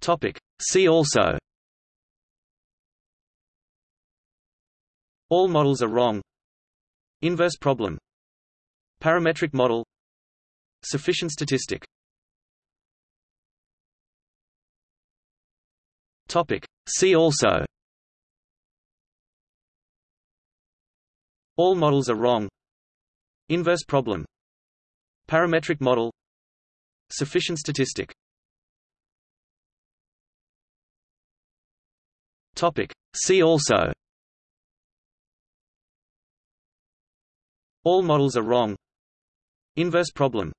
Topic. See also. All models are wrong. Inverse problem. Parametric model. Sufficient statistic. Topic. See also. All models are wrong. Inverse problem. Parametric model. Sufficient statistic Topic. See also. All models are wrong. Inverse problem.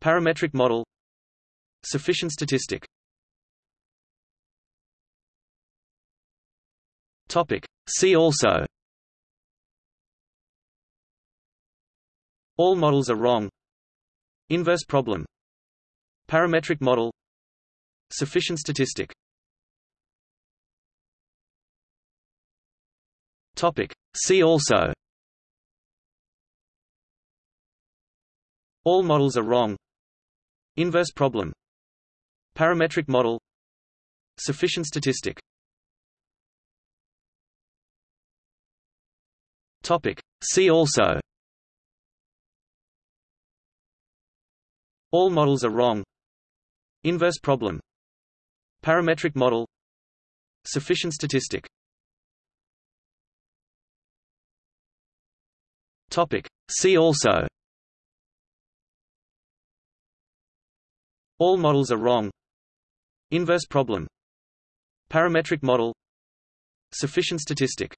Parametric model. Sufficient statistic. Topic. See also. All models are wrong. Inverse problem. Parametric model. Sufficient statistic Topic. See also. All models are wrong. Inverse problem. Parametric model. Sufficient statistic. Topic. See also. All models are wrong. Inverse problem. Parametric model. Sufficient statistic Topic. See also. All models are wrong. Inverse problem. Parametric model. Sufficient statistic